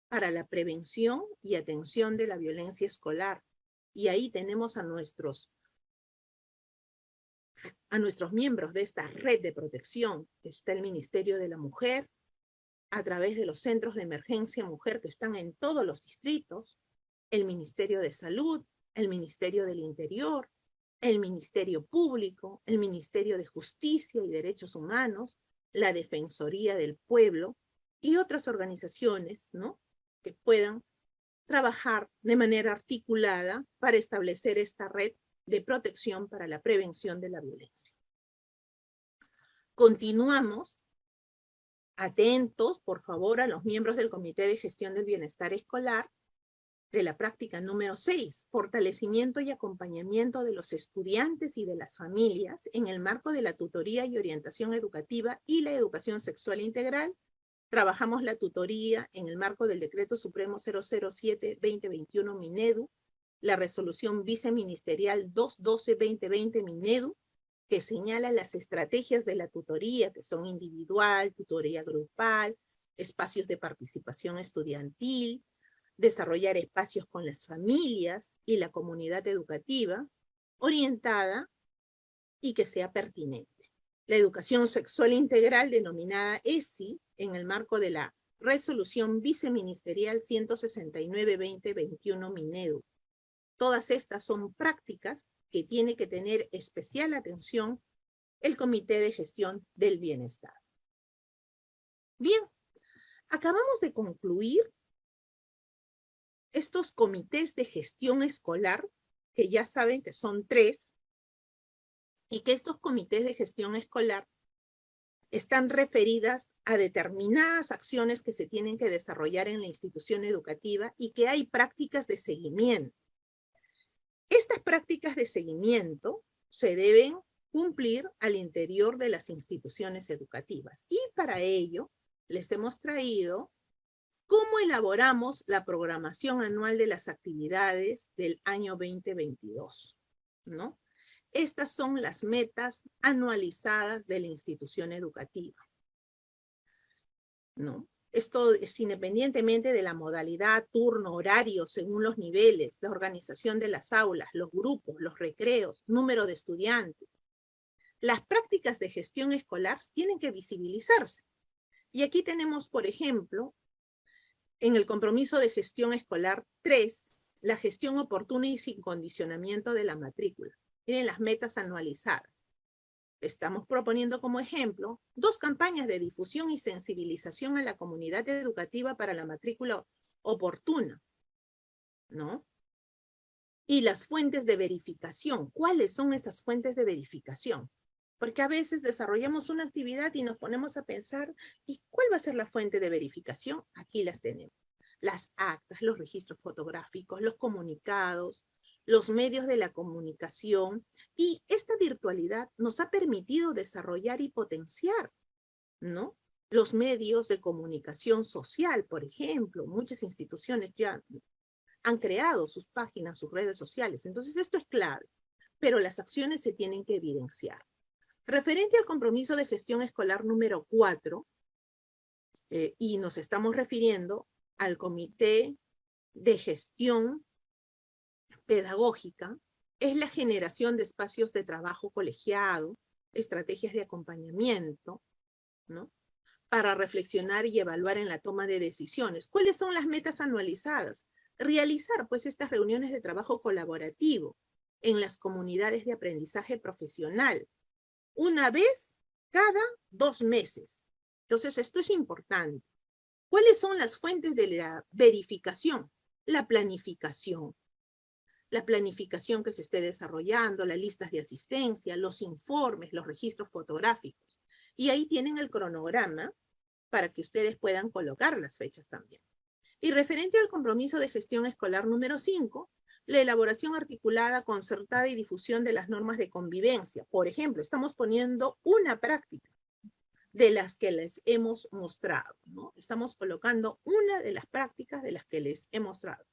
para la prevención y atención de la violencia escolar. Y ahí tenemos a nuestros, a nuestros miembros de esta red de protección. Está el Ministerio de la Mujer, a través de los centros de emergencia mujer que están en todos los distritos, el Ministerio de Salud, el Ministerio del Interior, el Ministerio Público, el Ministerio de Justicia y Derechos Humanos, la Defensoría del Pueblo y otras organizaciones ¿no? que puedan trabajar de manera articulada para establecer esta red de protección para la prevención de la violencia. Continuamos atentos, por favor, a los miembros del Comité de Gestión del Bienestar Escolar de la práctica número 6, fortalecimiento y acompañamiento de los estudiantes y de las familias en el marco de la tutoría y orientación educativa y la educación sexual integral. Trabajamos la tutoría en el marco del Decreto Supremo 007-2021 Minedu, la resolución viceministerial 212-2020 Minedu, que señala las estrategias de la tutoría, que son individual, tutoría grupal, espacios de participación estudiantil, desarrollar espacios con las familias y la comunidad educativa, orientada y que sea pertinente. La educación sexual integral denominada ESI en el marco de la resolución viceministerial 169-2021 Minedu. Todas estas son prácticas que tiene que tener especial atención el Comité de Gestión del Bienestar. Bien, acabamos de concluir estos comités de gestión escolar, que ya saben que son tres, y que estos comités de gestión escolar están referidas a determinadas acciones que se tienen que desarrollar en la institución educativa y que hay prácticas de seguimiento. Estas prácticas de seguimiento se deben cumplir al interior de las instituciones educativas y para ello les hemos traído ¿Cómo elaboramos la programación anual de las actividades del año 2022? ¿No? Estas son las metas anualizadas de la institución educativa. ¿No? Esto es independientemente de la modalidad, turno, horario, según los niveles, la organización de las aulas, los grupos, los recreos, número de estudiantes. Las prácticas de gestión escolar tienen que visibilizarse. Y aquí tenemos, por ejemplo, en el compromiso de gestión escolar 3, la gestión oportuna y sin condicionamiento de la matrícula. Tienen las metas anualizadas. estamos proponiendo como ejemplo dos campañas de difusión y sensibilización a la comunidad educativa para la matrícula oportuna, ¿no? Y las fuentes de verificación. ¿Cuáles son esas fuentes de verificación? Porque a veces desarrollamos una actividad y nos ponemos a pensar, ¿y cuál va a ser la fuente de verificación? Aquí las tenemos. Las actas, los registros fotográficos, los comunicados, los medios de la comunicación y esta virtualidad nos ha permitido desarrollar y potenciar, ¿no? Los medios de comunicación social, por ejemplo, muchas instituciones ya han creado sus páginas, sus redes sociales. Entonces esto es clave, pero las acciones se tienen que evidenciar. Referente al compromiso de gestión escolar número 4, eh, y nos estamos refiriendo al comité de gestión pedagógica es la generación de espacios de trabajo colegiado, estrategias de acompañamiento, ¿no? Para reflexionar y evaluar en la toma de decisiones. ¿Cuáles son las metas anualizadas? Realizar, pues, estas reuniones de trabajo colaborativo en las comunidades de aprendizaje profesional, una vez cada dos meses. Entonces, esto es importante. ¿Cuáles son las fuentes de la verificación? La planificación, la planificación que se esté desarrollando, las listas de asistencia, los informes, los registros fotográficos. Y ahí tienen el cronograma para que ustedes puedan colocar las fechas también. Y referente al compromiso de gestión escolar número 5, la elaboración articulada, concertada y difusión de las normas de convivencia. Por ejemplo, estamos poniendo una práctica de las que les hemos mostrado. ¿no? Estamos colocando una de las prácticas de las que les he mostrado.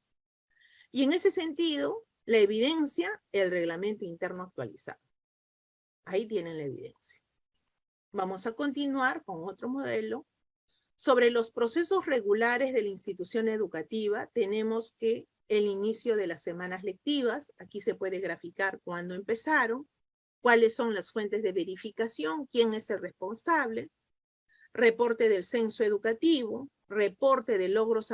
Y en ese sentido, la evidencia, el reglamento interno actualizado. Ahí tienen la evidencia. Vamos a continuar con otro modelo. Sobre los procesos regulares de la institución educativa, tenemos que el inicio de las semanas lectivas, aquí se puede graficar cuándo empezaron, cuáles son las fuentes de verificación, quién es el responsable, reporte del censo educativo, reporte de logros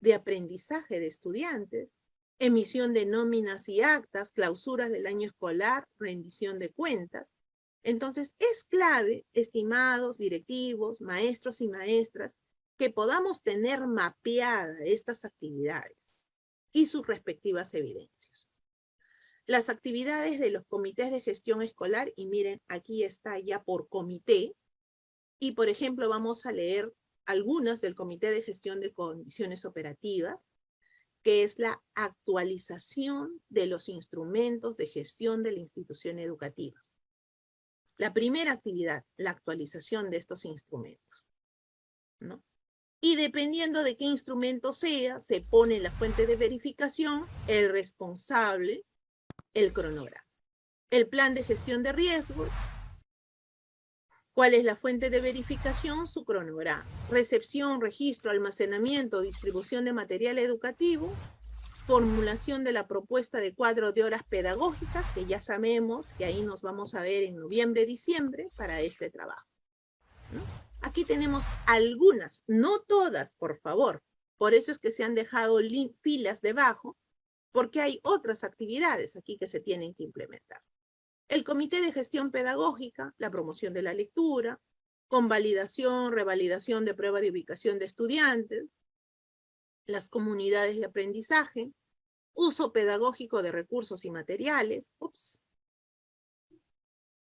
de aprendizaje de estudiantes, emisión de nóminas y actas, clausuras del año escolar, rendición de cuentas. Entonces, es clave, estimados directivos, maestros y maestras, que podamos tener mapeadas estas actividades y sus respectivas evidencias. Las actividades de los comités de gestión escolar, y miren, aquí está ya por comité, y por ejemplo vamos a leer algunas del Comité de Gestión de Condiciones Operativas, que es la actualización de los instrumentos de gestión de la institución educativa. La primera actividad, la actualización de estos instrumentos. ¿no? Y dependiendo de qué instrumento sea, se pone la fuente de verificación, el responsable, el cronograma. El plan de gestión de riesgos ¿Cuál es la fuente de verificación? Su cronograma. Recepción, registro, almacenamiento, distribución de material educativo, formulación de la propuesta de cuadro de horas pedagógicas, que ya sabemos que ahí nos vamos a ver en noviembre, diciembre, para este trabajo. Aquí tenemos algunas, no todas, por favor. Por eso es que se han dejado filas debajo, porque hay otras actividades aquí que se tienen que implementar el Comité de Gestión Pedagógica, la promoción de la lectura, convalidación, revalidación de prueba de ubicación de estudiantes, las comunidades de aprendizaje, uso pedagógico de recursos y materiales, ups,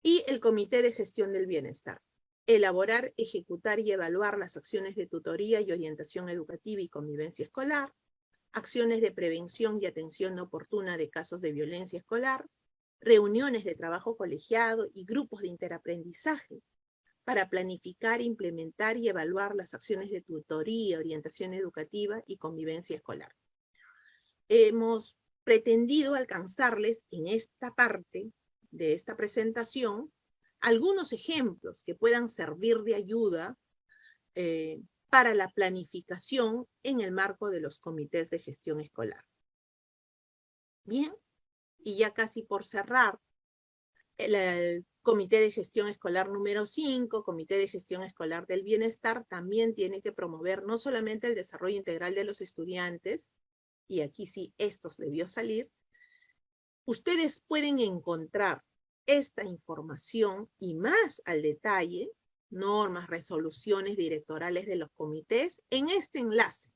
y el Comité de Gestión del Bienestar. Elaborar, ejecutar y evaluar las acciones de tutoría y orientación educativa y convivencia escolar, acciones de prevención y atención oportuna de casos de violencia escolar, reuniones de trabajo colegiado y grupos de interaprendizaje para planificar, implementar y evaluar las acciones de tutoría, orientación educativa y convivencia escolar. Hemos pretendido alcanzarles en esta parte de esta presentación algunos ejemplos que puedan servir de ayuda eh, para la planificación en el marco de los comités de gestión escolar. Bien, y ya casi por cerrar, el, Comité de Gestión Escolar número 5, Comité de Gestión Escolar del Bienestar, también tiene que promover no solamente el desarrollo integral de los estudiantes, y aquí sí estos debió salir, ustedes pueden encontrar esta información y más al detalle, normas, resoluciones directorales de los comités, en este enlace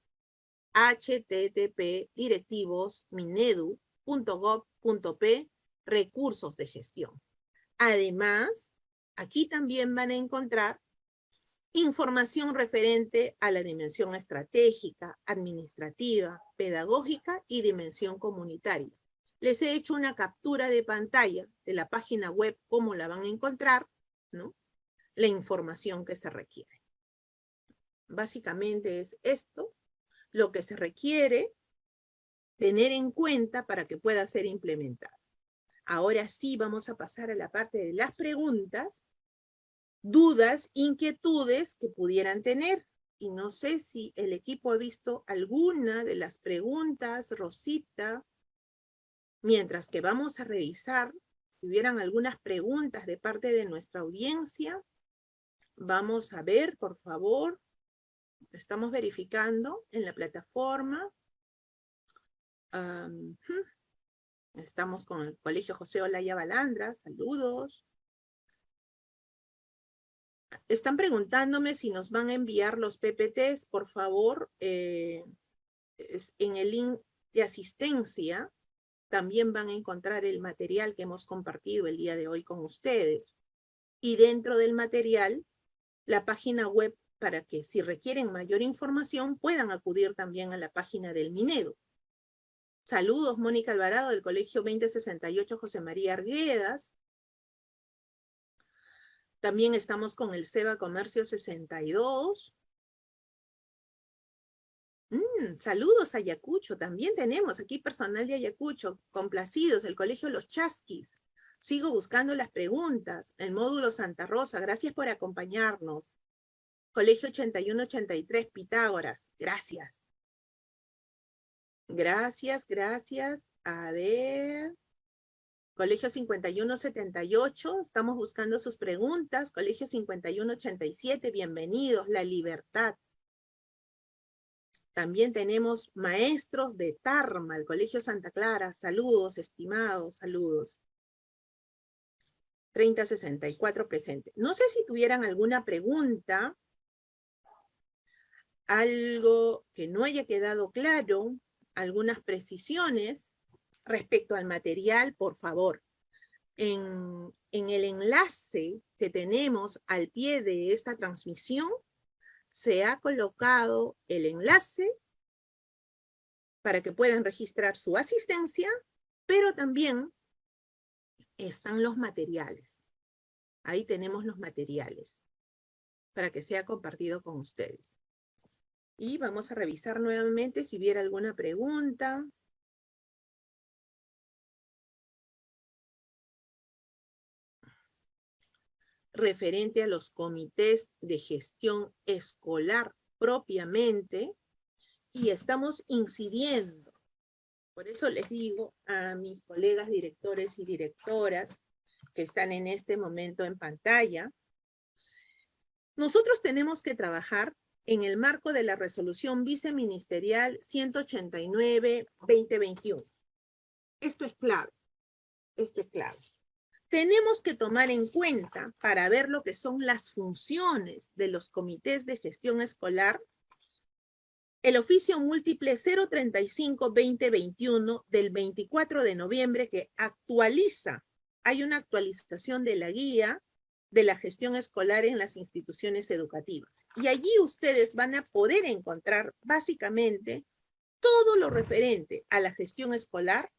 http directivos minedu.gov.p recursos de gestión. Además, aquí también van a encontrar información referente a la dimensión estratégica, administrativa, pedagógica y dimensión comunitaria. Les he hecho una captura de pantalla de la página web, cómo la van a encontrar, ¿no? La información que se requiere. Básicamente es esto, lo que se requiere tener en cuenta para que pueda ser implementado. Ahora sí vamos a pasar a la parte de las preguntas, dudas, inquietudes que pudieran tener. Y no sé si el equipo ha visto alguna de las preguntas, Rosita, mientras que vamos a revisar si hubieran algunas preguntas de parte de nuestra audiencia. Vamos a ver, por favor. Estamos verificando en la plataforma. estamos con el Colegio José Olaya Balandra. Saludos. Están preguntándome si nos van a enviar los PPTs, por favor, eh, en el link de asistencia también van a encontrar el material que hemos compartido el día de hoy con ustedes. Y dentro del material, la página web para que si requieren mayor información puedan acudir también a la página del Minedo. Saludos, Mónica Alvarado del Colegio 2068 José María Arguedas. También estamos con el SEBA Comercio 62. Mm, saludos Ayacucho, también tenemos aquí personal de Ayacucho, complacidos, el Colegio Los Chasquis. Sigo buscando las preguntas, el módulo Santa Rosa, gracias por acompañarnos. Colegio 8183, Pitágoras, gracias. Gracias, gracias. A ver. Colegio 5178, estamos buscando sus preguntas. Colegio 5187, bienvenidos. La Libertad. También tenemos maestros de Tarma, el Colegio Santa Clara. Saludos, estimados, saludos. 3064 presente. No sé si tuvieran alguna pregunta, algo que no haya quedado claro, algunas precisiones respecto al material, por favor. En, en el enlace que tenemos al pie de esta transmisión, se ha colocado el enlace para que puedan registrar su asistencia, pero también están los materiales. Ahí tenemos los materiales para que sea compartido con ustedes. Y vamos a revisar nuevamente si hubiera alguna pregunta. Referente a los comités de gestión escolar propiamente y estamos incidiendo. Por eso les digo a mis colegas directores y directoras que están en este momento en pantalla, nosotros tenemos que trabajar en el marco de la resolución viceministerial 189-2021. Esto es clave, esto es clave tenemos que tomar en cuenta para ver lo que son las funciones de los comités de gestión escolar el oficio múltiple 035-2021 del 24 de noviembre que actualiza, hay una actualización de la guía de la gestión escolar en las instituciones educativas. Y allí ustedes van a poder encontrar básicamente todo lo referente a la gestión escolar,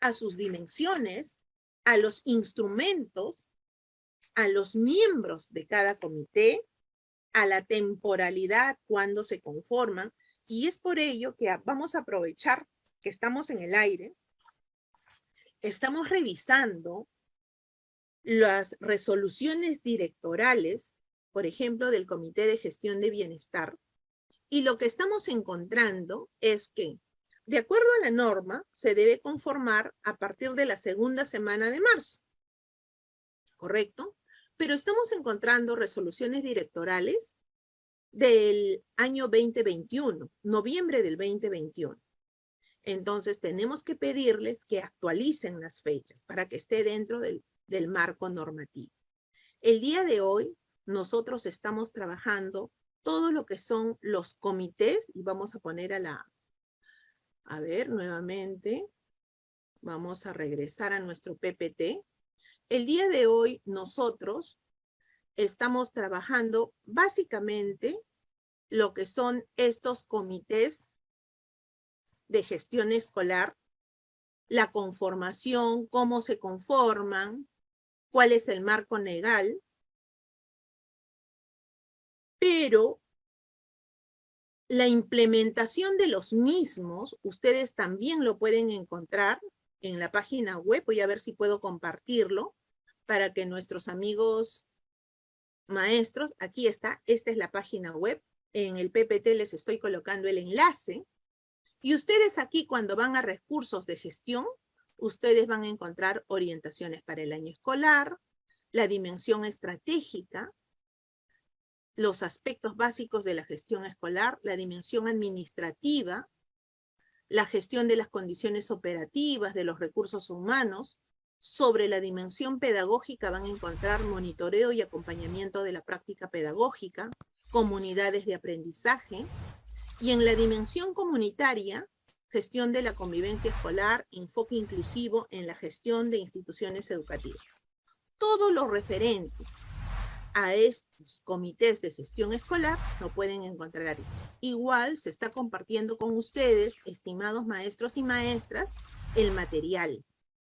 a sus dimensiones, a los instrumentos, a los miembros de cada comité, a la temporalidad cuando se conforman, y es por ello que vamos a aprovechar que estamos en el aire, estamos revisando las resoluciones directorales, por ejemplo, del Comité de Gestión de Bienestar, y lo que estamos encontrando es que de acuerdo a la norma, se debe conformar a partir de la segunda semana de marzo. ¿Correcto? Pero estamos encontrando resoluciones directorales del año 2021, noviembre del 2021. Entonces tenemos que pedirles que actualicen las fechas para que esté dentro del, del marco normativo. El día de hoy, nosotros estamos trabajando todo lo que son los comités, y vamos a poner a la, a ver, nuevamente, vamos a regresar a nuestro PPT. El día de hoy, nosotros estamos trabajando básicamente lo que son estos comités de gestión escolar, la conformación, cómo se conforman, cuál es el marco legal, pero la implementación de los mismos, ustedes también lo pueden encontrar en la página web, voy a ver si puedo compartirlo, para que nuestros amigos maestros, aquí está, esta es la página web, en el PPT les estoy colocando el enlace, y ustedes aquí cuando van a recursos de gestión, ustedes van a encontrar orientaciones para el año escolar, la dimensión estratégica, los aspectos básicos de la gestión escolar, la dimensión administrativa, la gestión de las condiciones operativas, de los recursos humanos, sobre la dimensión pedagógica van a encontrar monitoreo y acompañamiento de la práctica pedagógica, comunidades de aprendizaje, y en la dimensión comunitaria, gestión de la convivencia escolar, enfoque inclusivo en la gestión de instituciones educativas. Todo lo referente a estos comités de gestión escolar lo pueden encontrar ahí. Igual se está compartiendo con ustedes, estimados maestros y maestras, el material